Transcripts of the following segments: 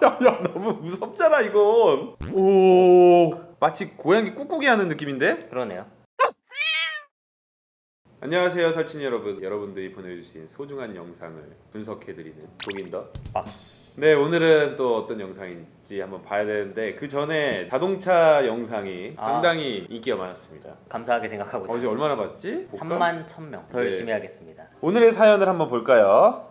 야 너무 무섭잖아 이건 오 마치 고양이 꾹꾹이 하는 느낌인데? 그러네요. 안녕하세요 설친 여러분 여러분들이 보내주신 소중한 영상을 분석해드리는 도긴더 박스. 네 오늘은 또 어떤 영상인지 한번 봐야 되는데 그 전에 자동차 영상이 아. 상당히 인기가 많았습니다 감사하게 생각하고 어제 있습니다. 얼마나 봤지? 볼까? 3만 1000명. 더 네. 열심히 하겠습니다. 오늘의 사연을 한번 볼까요?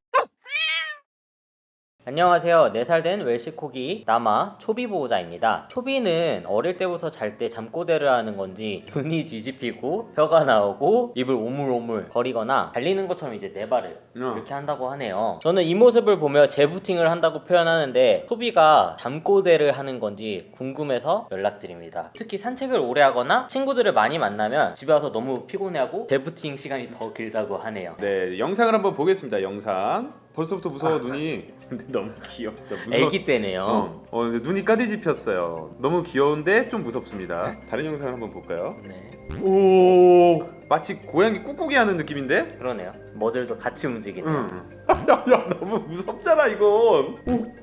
안녕하세요. 4살 된 웰시코기 나마 초비 보호자입니다. 초비는 어릴 때부터 잘 때 잠꼬대를 하는 건지 눈이 뒤집히고 혀가 나오고 입을 오물오물 거리거나 달리는 것처럼 이제 네 발을 어. 이렇게 한다고 하네요. 저는 이 모습을 보며 재부팅을 한다고 표현하는데 소비가 잠꼬대를 하는 건지 궁금해서 연락드립니다. 특히 산책을 오래 하거나 친구들을 많이 만나면 집에 와서 너무 피곤해하고 재부팅 시간이 더 길다고 하네요. 네 영상을 한번 보겠습니다 영상 벌써부터 무서워 눈이 근데 너무 귀엽다 무서워. 애기 때네요. 어, 어 근데 눈이 까디집혔어요 너무 귀여운데 좀 무섭습니다 다른 영상을 한번 볼까요? 네. 오 마치 고양이 꾹꾹이 하는 느낌인데? 그러네요. 머들도 같이 움직이네요. 응. 야 야 너무 무섭잖아 이건. 오.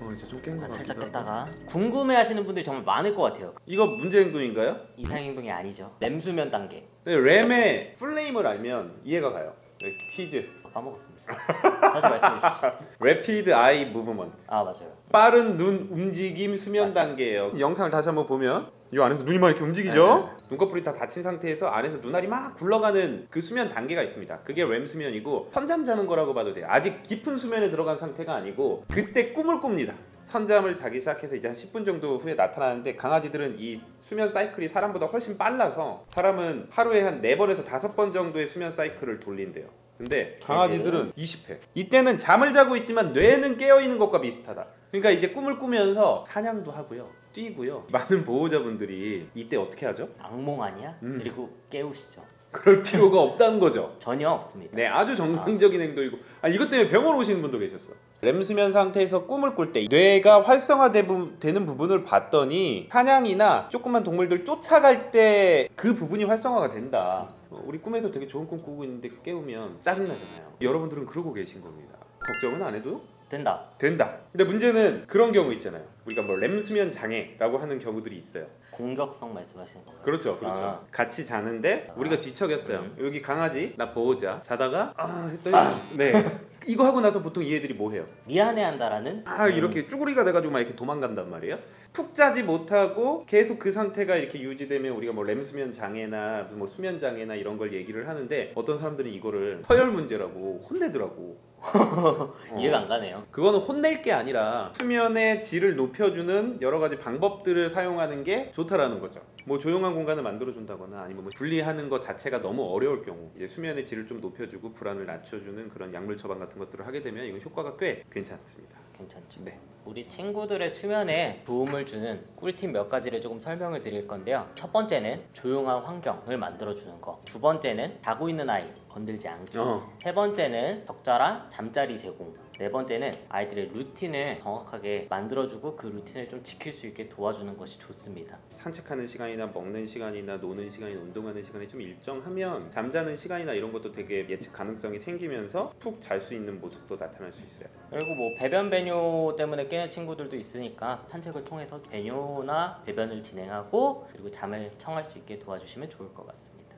어 이제 좀깬거 아, 같기도 살짝. 깼다가 궁금해 하시는 분들이 정말 많을 것 같아요. 이거 문제 행동인가요? 이상 행동이 아니죠. 램수면 단계. 네, 램의 플레임을 알면 이해가 가요. 네, 퀴즈. 까먹었습니다. 다시 말씀해 주시죠. Rapid Eye Movement. 아 맞아요. 빠른 눈 움직임 수면 단계예요. 이 영상을 다시 한번 보면 이 안에서 눈이 막 이렇게 움직이죠. 눈꺼풀이 다 닫힌 상태에서 안에서 눈알이 막 굴러가는 그 수면 단계가 있습니다. 그게 렘 수면이고 선잠 자는 거라고 봐도 돼요. 아직 깊은 수면에 들어간 상태가 아니고 그때 꿈을 꿉니다. 선잠을 자기 시작해서 이제 한 10분 정도 후에 나타나는데 강아지들은 이 수면 사이클이 사람보다 훨씬 빨라서 사람은 하루에 한 4번에서 5번 정도의 수면 사이클을 돌린대요. 근데 강아지들은 20회. 이때는 잠을 자고 있지만 뇌는 깨어 있는 것과 비슷하다. 그러니까 이제 꿈을 꾸면서 사냥도 하고요. 뛰고요. 많은 보호자분들이 이때 어떻게 하죠? 악몽 아니야? 음. 그리고 깨우시죠. 그럴 필요가 없다는 거죠. 전혀 없습니다. 네, 아주 정상적인 행동이고 아 이것 때문에 병원 오시는 분도 계셨어. 렘 수면 상태에서 꿈을 꿀 때 뇌가 활성화되는 부분을 봤더니 사냥이나 조그만 동물들 쫓아갈 때 그 부분이 활성화가 된다. 어, 우리 꿈에서 되게 좋은 꿈 꾸고 있는데 깨우면 짜증나잖아요. 여러분들은 그러고 계신 겁니다. 걱정은 안 해도 된다. 된다. 근데 문제는 그런 경우 있잖아요. 우리가 뭐 렘 수면 장애라고 하는 경우들이 있어요. 공격성 말씀하시는 건가요? 그렇죠, 그렇죠. 아. 같이 자는데 우리가 뒤척였어요. 음. 여기 강아지 나 보호자 자다가 아 했더니 네 이거 하고 나서 보통 이 애들이 뭐 해요? 미안해한다라는 아 이렇게 쭈구리가 돼가지고 막 이렇게 도망간단 말이에요. 푹 자지 못하고 계속 그 상태가 이렇게 유지되면 우리가 뭐 렘 수면 장애나 뭐 수면 장애나 이런 걸 얘기를 하는데 어떤 사람들은 이거를 서열 문제라고 혼내더라고. 어. 이해가 안 가네요. 그거는 혼낼 게 아니라 수면의 질을 높여주는 여러 가지 방법들을 사용하는 게 좋다라는 거죠. 뭐 조용한 공간을 만들어 준다거나 아니면 뭐 분리하는 것 자체가 너무 어려울 경우 이제 수면의 질을 좀 높여주고 불안을 낮춰주는 그런 약물 처방 같은 것들을 하게 되면 이건 효과가 꽤 괜찮습니다. 괜찮죠. 네. 우리 친구들의 수면에 도움을 주는 꿀팁 몇 가지를 조금 설명을 드릴 건데요. 첫 번째는 조용한 환경을 만들어 주는 거. 두 번째는 자고 있는 아이 건들지 않기. 어. 세 번째는 적절한 잠자리 제공. 네 번째는 아이들의 루틴을 정확하게 만들어주고 그 루틴을 좀 지킬 수 있게 도와주는 것이 좋습니다. 산책하는 시간이나 먹는 시간이나 노는 시간이나 운동하는 시간이 좀 일정하면 잠자는 시간이나 이런 것도 되게 예측 가능성이 생기면서 푹 잘 수 있는 모습도 나타날 수 있어요. 그리고 뭐 배변 배뇨 때문에 깨는 친구들도 있으니까 산책을 통해서 배뇨나 배변을 진행하고 그리고 잠을 청할 수 있게 도와주시면 좋을 것 같습니다.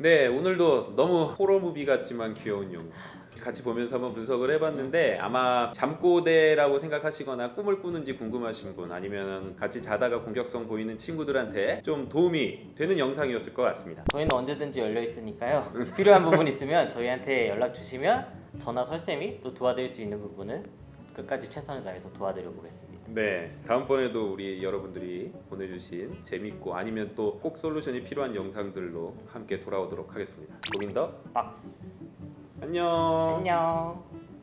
네 오늘도 너무 호러 무비 같지만 귀여운 영상 같이 보면서 한번 분석을 해봤는데 아마 잠꼬대라고 생각하시거나 꿈을 꾸는지 궁금하신 분 아니면 같이 자다가 공격성 보이는 친구들한테 좀 도움이 되는 영상이었을 것 같습니다 저희는 언제든지 열려 있으니까요. 필요한 부분 있으면 저희한테 연락 주시면 저나 설쌤이 또 도와드릴 수 있는 부분은 끝까지 최선을 다해서 도와드려 보겠습니다. 네 다음번에도 우리 여러분들이 보내주신 재밌고 아니면 또 꼭 솔루션이 필요한 영상들로 함께 돌아오도록 하겠습니다 고민더 박스. 안녕 안녕.